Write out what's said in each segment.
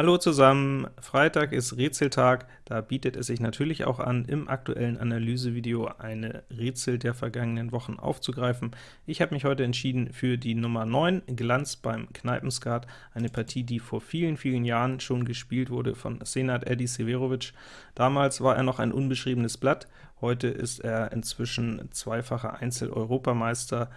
Hallo zusammen, Freitag ist Rätseltag, da bietet es sich natürlich auch an, im aktuellen Analysevideo eine Rätsel der vergangenen Wochen aufzugreifen. Ich habe mich heute entschieden für die Nummer 9, Glanz beim Kneipenskat, eine Partie, die vor vielen, vielen Jahren schon gespielt wurde von Senat Eddie Severovic. Damals war er noch ein unbeschriebenes Blatt, heute ist er inzwischen zweifacher Einzel-Europameister,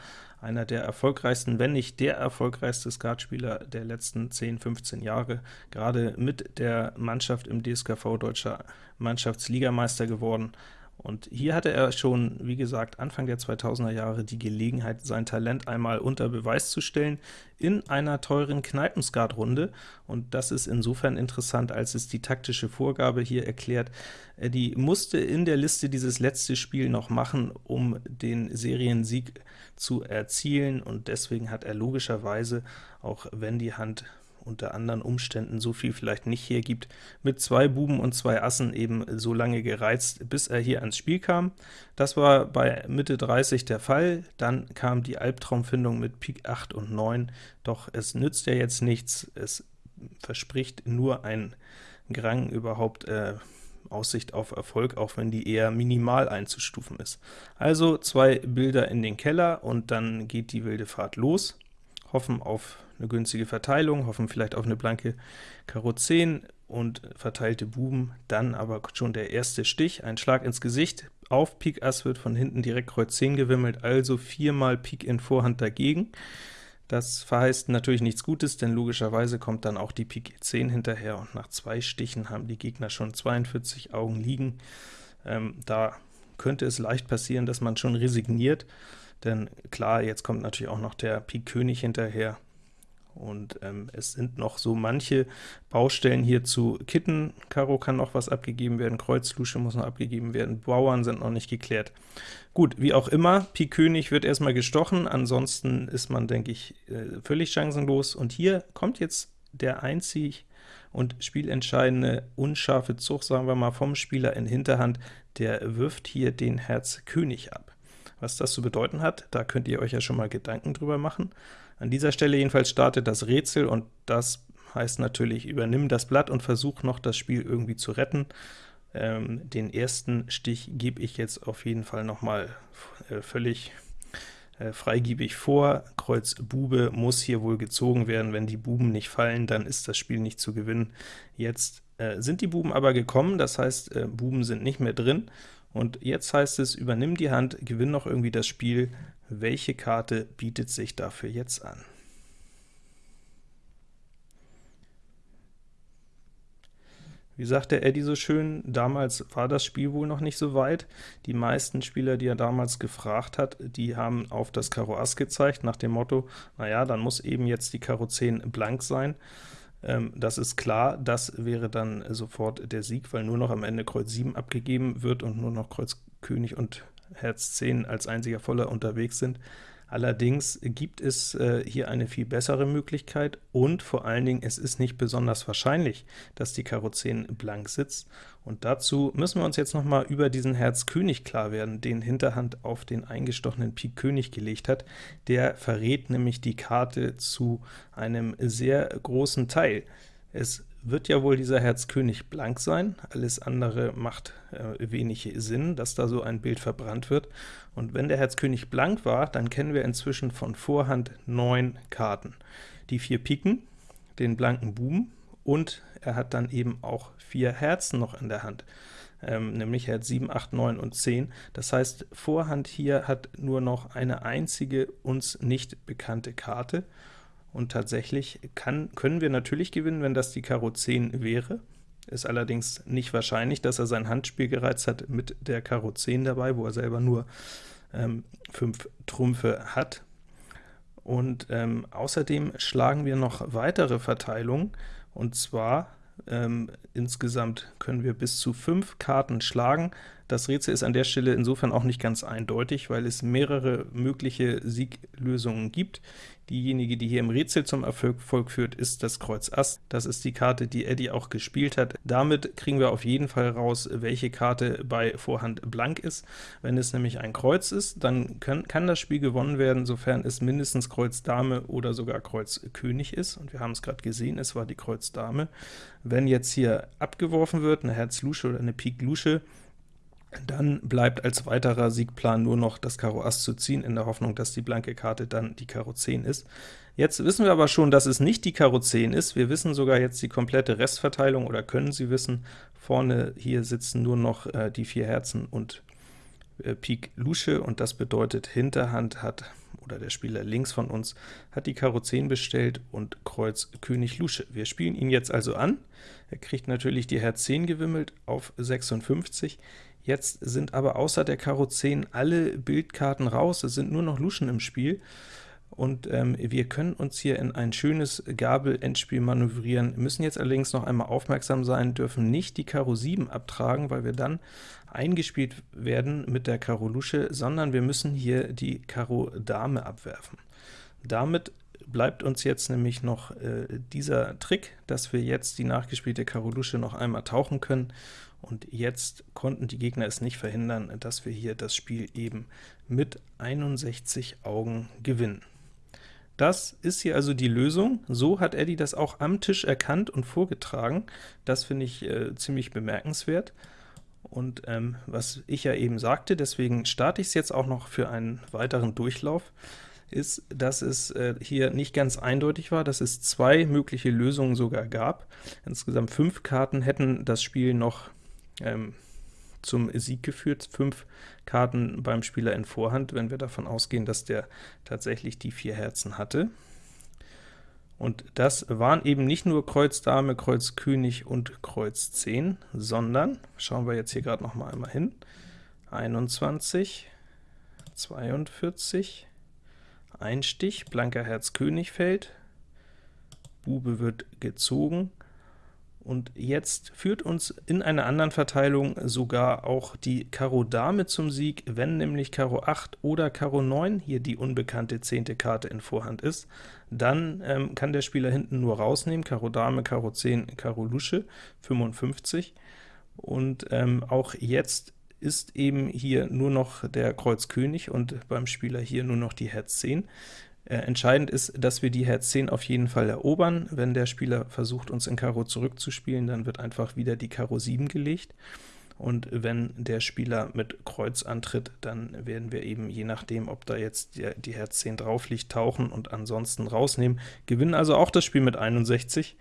einer der erfolgreichsten, wenn nicht der erfolgreichste Skatspieler der letzten 10, 15 Jahre, gerade mit der Mannschaft im DSKV deutscher Mannschaftsligameister geworden. Und hier hatte er schon, wie gesagt, Anfang der 2000er Jahre die Gelegenheit, sein Talent einmal unter Beweis zu stellen in einer teuren Kneipenskat-Runde. Und das ist insofern interessant, als es die taktische Vorgabe hier erklärt. Die musste in der Liste dieses letzte Spiel noch machen, um den Seriensieg zu erzielen, und deswegen hat er logischerweise, auch wenn die Hand unter anderen Umständen so viel vielleicht nicht hergibt, mit zwei Buben und zwei Assen eben so lange gereizt, bis er hier ans Spiel kam. Das war bei Mitte 30 der Fall, dann kam die Albtraumfindung mit Pik 8 und 9, doch es nützt ja jetzt nichts, es verspricht nur ein Grang überhaupt äh, Aussicht auf Erfolg, auch wenn die eher minimal einzustufen ist. Also zwei Bilder in den Keller, und dann geht die wilde Fahrt los hoffen auf eine günstige Verteilung, hoffen vielleicht auf eine blanke Karo 10 und verteilte Buben, dann aber schon der erste Stich, ein Schlag ins Gesicht, auf Pik Ass wird von hinten direkt Kreuz 10 gewimmelt, also viermal Pik in Vorhand dagegen. Das verheißt natürlich nichts Gutes, denn logischerweise kommt dann auch die Pik 10 hinterher, und nach zwei Stichen haben die Gegner schon 42 Augen liegen. Ähm, da könnte es leicht passieren, dass man schon resigniert, denn klar, jetzt kommt natürlich auch noch der Pik König hinterher, und ähm, es sind noch so manche Baustellen hier zu kitten. Karo kann noch was abgegeben werden, Kreuz Lusche muss noch abgegeben werden, Bauern sind noch nicht geklärt. Gut, wie auch immer, Pik König wird erstmal gestochen, ansonsten ist man, denke ich, äh, völlig chancenlos. Und hier kommt jetzt der einzig und spielentscheidende unscharfe Zug, sagen wir mal, vom Spieler in Hinterhand, der wirft hier den Herz König ab. Was das zu bedeuten hat, da könnt ihr euch ja schon mal Gedanken drüber machen. An dieser Stelle jedenfalls startet das Rätsel, und das heißt natürlich, übernimm das Blatt und versuch noch das Spiel irgendwie zu retten. Ähm, den ersten Stich gebe ich jetzt auf jeden Fall noch mal äh, völlig äh, freigiebig vor. Kreuz Bube muss hier wohl gezogen werden. Wenn die Buben nicht fallen, dann ist das Spiel nicht zu gewinnen. Jetzt äh, sind die Buben aber gekommen, das heißt, äh, Buben sind nicht mehr drin, und jetzt heißt es, übernimm die Hand, gewinn noch irgendwie das Spiel. Welche Karte bietet sich dafür jetzt an? Wie sagt der Eddie so schön, damals war das Spiel wohl noch nicht so weit. Die meisten Spieler, die er damals gefragt hat, die haben auf das Karo Ass gezeigt, nach dem Motto, naja, dann muss eben jetzt die Karo 10 blank sein. Ähm, das ist klar, das wäre dann sofort der Sieg, weil nur noch am Ende Kreuz 7 abgegeben wird und nur noch Kreuz König und Herz 10 als einziger Voller unterwegs sind. Allerdings gibt es äh, hier eine viel bessere Möglichkeit, und vor allen Dingen, es ist nicht besonders wahrscheinlich, dass die Karo 10 blank sitzt, und dazu müssen wir uns jetzt noch mal über diesen Herz König klar werden, den Hinterhand auf den eingestochenen Pik König gelegt hat. Der verrät nämlich die Karte zu einem sehr großen Teil. Es wird ja wohl dieser Herz König blank sein, alles andere macht äh, wenig Sinn, dass da so ein Bild verbrannt wird. Und wenn der Herz König blank war, dann kennen wir inzwischen von Vorhand neun Karten. Die vier Piken, den blanken Buben, und er hat dann eben auch vier Herzen noch in der Hand, ähm, nämlich Herz 7, 8, 9 und 10. Das heißt, Vorhand hier hat nur noch eine einzige uns nicht bekannte Karte, und tatsächlich kann, können wir natürlich gewinnen, wenn das die Karo 10 wäre. Ist allerdings nicht wahrscheinlich, dass er sein Handspiel gereizt hat mit der Karo 10 dabei, wo er selber nur ähm, 5 Trümpfe hat. Und ähm, außerdem schlagen wir noch weitere Verteilungen, und zwar ähm, insgesamt können wir bis zu 5 Karten schlagen. Das Rätsel ist an der Stelle insofern auch nicht ganz eindeutig, weil es mehrere mögliche Sieglösungen gibt. Diejenige, die hier im Rätsel zum Erfolg führt, ist das Kreuz Ass. Das ist die Karte, die Eddie auch gespielt hat. Damit kriegen wir auf jeden Fall raus, welche Karte bei Vorhand blank ist. Wenn es nämlich ein Kreuz ist, dann können, kann das Spiel gewonnen werden, sofern es mindestens Kreuz Dame oder sogar Kreuz König ist. Und wir haben es gerade gesehen, es war die Kreuz Dame. Wenn jetzt hier abgeworfen wird, eine Herz Lusche oder eine Pik Lusche, dann bleibt als weiterer Siegplan nur noch das Karo Ass zu ziehen, in der Hoffnung, dass die blanke Karte dann die Karo 10 ist. Jetzt wissen wir aber schon, dass es nicht die Karo 10 ist. Wir wissen sogar jetzt die komplette Restverteilung, oder können sie wissen. Vorne hier sitzen nur noch äh, die vier Herzen und äh, Pik Lusche, und das bedeutet, Hinterhand hat, oder der Spieler links von uns, hat die Karo 10 bestellt und Kreuz König Lusche. Wir spielen ihn jetzt also an. Er kriegt natürlich die Herz 10 gewimmelt auf 56. Jetzt sind aber außer der Karo 10 alle Bildkarten raus, es sind nur noch Luschen im Spiel, und ähm, wir können uns hier in ein schönes Gabel-Endspiel manövrieren, müssen jetzt allerdings noch einmal aufmerksam sein, dürfen nicht die Karo 7 abtragen, weil wir dann eingespielt werden mit der Karo Lusche, sondern wir müssen hier die Karo Dame abwerfen. Damit bleibt uns jetzt nämlich noch äh, dieser Trick, dass wir jetzt die nachgespielte Karo Lusche noch einmal tauchen können, und jetzt konnten die Gegner es nicht verhindern, dass wir hier das Spiel eben mit 61 Augen gewinnen. Das ist hier also die Lösung. So hat Eddie das auch am Tisch erkannt und vorgetragen. Das finde ich äh, ziemlich bemerkenswert. Und ähm, was ich ja eben sagte, deswegen starte ich es jetzt auch noch für einen weiteren Durchlauf, ist, dass es äh, hier nicht ganz eindeutig war, dass es zwei mögliche Lösungen sogar gab. Insgesamt fünf Karten hätten das Spiel noch ähm, zum Sieg geführt. Fünf Karten beim Spieler in Vorhand, wenn wir davon ausgehen, dass der tatsächlich die vier Herzen hatte. Und das waren eben nicht nur Kreuz Dame, Kreuz König und Kreuz 10, sondern, schauen wir jetzt hier gerade noch mal einmal hin, 21, 42, Einstich, blanker Herz König fällt, Bube wird gezogen, und jetzt führt uns in einer anderen Verteilung sogar auch die Karo Dame zum Sieg, wenn nämlich Karo 8 oder Karo 9 hier die unbekannte zehnte Karte in Vorhand ist, dann ähm, kann der Spieler hinten nur rausnehmen, Karo Dame, Karo 10, Karo Lusche, 55, und ähm, auch jetzt ist eben hier nur noch der Kreuz König und beim Spieler hier nur noch die Herz 10. Äh, entscheidend ist, dass wir die Herz 10 auf jeden Fall erobern. Wenn der Spieler versucht, uns in Karo zurückzuspielen, dann wird einfach wieder die Karo 7 gelegt. Und wenn der Spieler mit Kreuz antritt, dann werden wir eben, je nachdem, ob da jetzt die, die Herz 10 drauf liegt, tauchen und ansonsten rausnehmen. Gewinnen also auch das Spiel mit 61.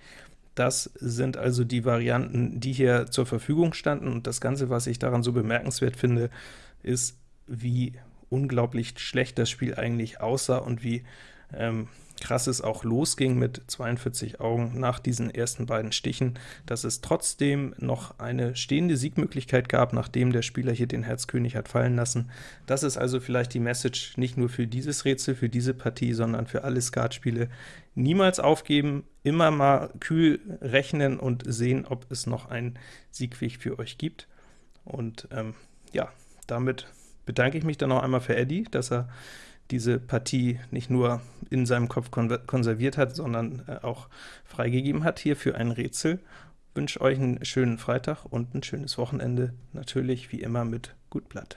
Das sind also die Varianten, die hier zur Verfügung standen, und das Ganze, was ich daran so bemerkenswert finde, ist, wie unglaublich schlecht das Spiel eigentlich aussah und wie ähm, krass es auch losging mit 42 Augen nach diesen ersten beiden Stichen, dass es trotzdem noch eine stehende Siegmöglichkeit gab, nachdem der Spieler hier den Herzkönig hat fallen lassen. Das ist also vielleicht die Message nicht nur für dieses Rätsel, für diese Partie, sondern für alle Skatspiele. Niemals aufgeben, immer mal kühl rechnen und sehen, ob es noch einen Siegweg für euch gibt. Und ähm, ja, damit bedanke ich mich dann noch einmal für Eddie, dass er diese Partie nicht nur in seinem Kopf konserviert hat, sondern äh, auch freigegeben hat hier für ein Rätsel. Ich wünsche euch einen schönen Freitag und ein schönes Wochenende, natürlich wie immer mit Gut Blatt.